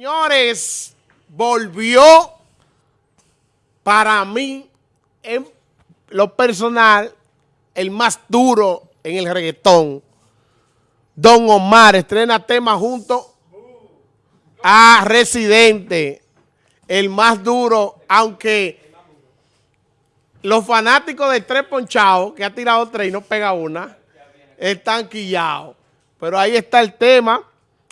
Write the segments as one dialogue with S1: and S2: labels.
S1: Señores, volvió para mí, en lo personal, el más duro en el reggaetón. Don Omar estrena tema junto a Residente, el más duro, aunque los fanáticos de Tres Ponchados, que ha tirado tres y no pega una, están quillados. Pero ahí está el tema.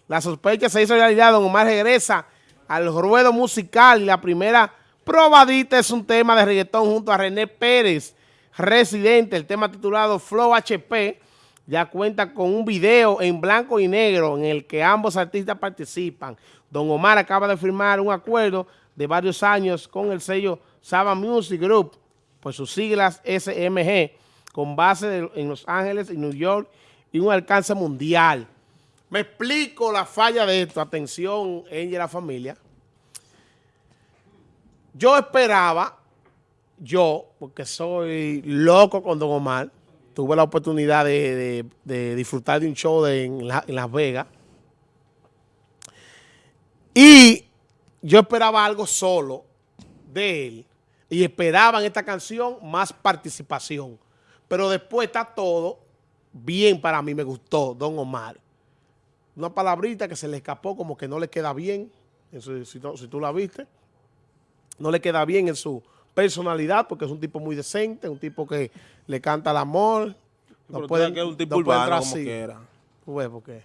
S1: La sospecha se hizo realidad. Don Omar regresa al ruedo musical y la primera probadita es un tema de reggaetón junto a René Pérez, residente. El tema titulado Flow HP ya cuenta con un video en blanco y negro en el que ambos artistas participan. Don Omar acaba de firmar un acuerdo de varios años con el sello Saba Music Group, por sus siglas SMG, con base en Los Ángeles y New York y un alcance mundial. Me explico la falla de esto. Atención, ella y la familia. Yo esperaba, yo, porque soy loco con Don Omar, tuve la oportunidad de, disfrutar de un show en, Las Vegas. Y yo esperaba algo solo de él. Y esperaba en esta canción más participación. Pero después está todo bien para mí, me gustó, Don Omar. Una palabrita que se le escapó como que no le queda bien, si, tú la viste, no le queda bien en su personalidad porque es un tipo muy decente, un tipo que le canta el amor.
S2: No puede, que es un tipo urbano como quiera.
S1: ¿Por qué?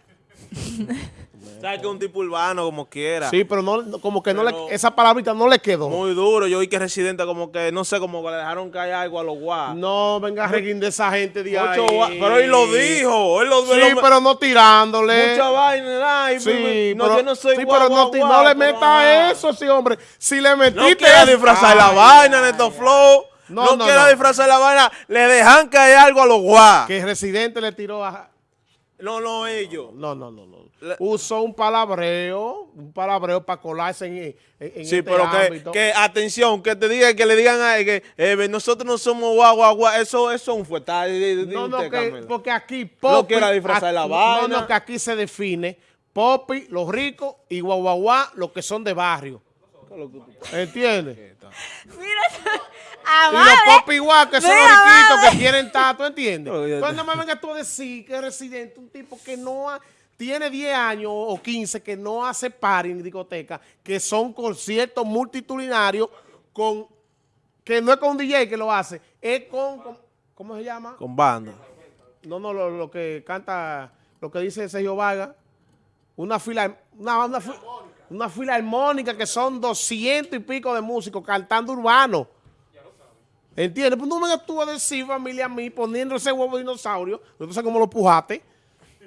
S2: ¿Sabes que un tipo urbano como quiera?
S1: Sí, pero no, como que no le, esa palabrita no le quedó.
S2: Muy duro. Yo vi que Residente como que, no sé, como que le dejaron caer algo a los guas.
S1: No, venga, reguín de esa gente de ahí.
S2: Pero él lo dijo. Él lo,
S1: sí, pero no tirándole.
S2: Mucha vaina. Ay,
S1: sí, no, yo no soy sí, pero no, no le meta eso, sí, hombre. Si le metiste... No
S2: quiera disfrazar la vaina, Neto Flow. No, no, quiera disfrazar la vaina. Le dejan caer algo a los guas.
S1: Que Residente le tiró a...
S2: No, no, ellos.
S1: No, no, no, no usó un palabreo, un palabreo para colarse en, en,
S2: Sí, este pero que, que, atención, que te digan, que le digan a que eh, nosotros no somos guau, guau, guau, eso, eso es un fuetal.
S1: No, no, que, porque aquí Popi... No
S2: quiera disfrazar la vaina.
S1: No, no, que aquí se define Popi, los ricos, y guau, guau, guau, los que son de barrio. ¿Entiendes?
S3: Mira,
S1: y los Popi guau, que son los riquitos, que quieren tato, ¿entiendes? Cuando me vengas tú a decir que es residente, un tipo que no ha tiene 10 años o 15 que no hace par en discoteca, que son conciertos multitudinarios con, que no es con un DJ que lo hace, es con, ¿cómo se llama?
S2: Con banda.
S1: No, no, lo, que canta, lo que dice Sergio Vargas, una fila, una, una, una fila armónica que son 200 y pico de músicos cantando urbano. ¿Entiendes? Pues no me tú a decir, familia, a mí, poniendo ese huevo dinosaurio, no sé cómo lo pujaste,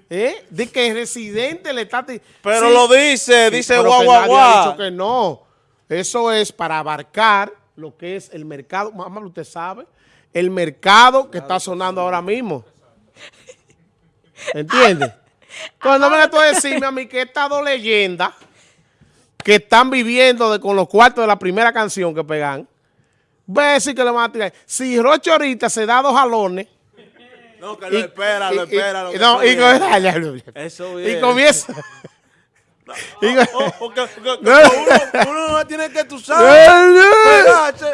S1: ¿Eh? De que el residente le está...
S2: Pero lo dice, dice guau, guau, guau.
S1: dicho que no. Eso es para abarcar lo que es el mercado. Mamá, usted sabe. El mercado que está sonando ahora mismo. ¿Entiende? Cuando me tú a decirme a mí que estas dos leyendas que están viviendo de, con los cuartos de la primera canción que pegan, voy a decir que le van a tirar. Si Roche ahorita se da dos jalones
S2: no, que lo espera, lo espera. Lo
S1: no, y,
S2: Eso
S1: y comienza.
S2: No, porque, uno, uno tiene que, tú sabes,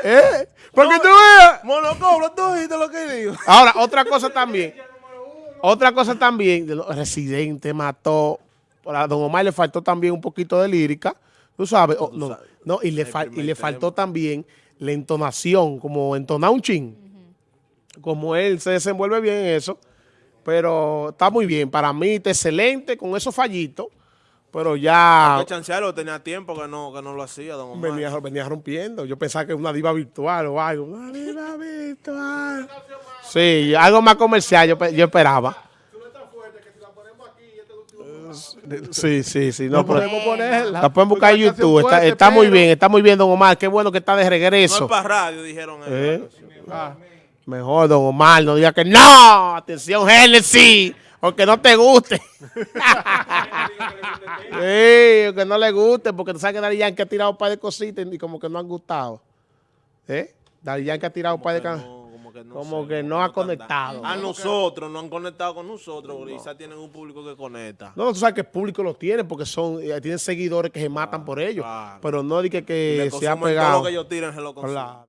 S1: ¿Eh? Porque tú veas.
S2: Monocobro, tú oíste lo que digo.
S1: Ahora, otra cosa también. Otra cosa también, Residente mató, a Don Omar le faltó también un poquito de lírica, tú sabes, no, no, y le, y le faltó también la entonación, como entonar un chin como él se desenvuelve bien en eso, pero está muy bien. Para mí está excelente con esos fallitos, pero ya...
S2: Hay que chancearlo, tenía tiempo que no, que no lo hacía, don Omar.
S1: Venía, venía rompiendo. Yo pensaba que era una diva virtual o algo. Una diva virtual. Sí, algo más comercial yo, yo esperaba. Sí, sí, sí. No, podemos ponerla. La pueden buscar en YouTube. Está, está muy bien, está muy bien, don Omar. Qué bueno que está de regreso. No
S2: es para radio, dijeron.
S1: ¿Eh? Ah. Mejor, don Omar, no diga que no. Atención, Genesis. Porque no te guste. sí, que no le guste. Porque tú sabes que Dari Yankee ha tirado un par de cositas y como que no han gustado. ¿Eh? Dari Yankee ha tirado un par de...
S2: No, como que no
S1: como
S2: sé,
S1: que
S2: como
S1: no ha conectado.
S2: A nosotros, no han conectado con nosotros, porque quizás tienen un público que conecta.
S1: No, tú sabes que el público lo tiene porque son eh, tienen seguidores que se matan por ellos.
S2: claro.
S1: Pero no di que, que se ha
S2: consumen todo
S1: pegado.
S2: lo que ellos tiran, se lo.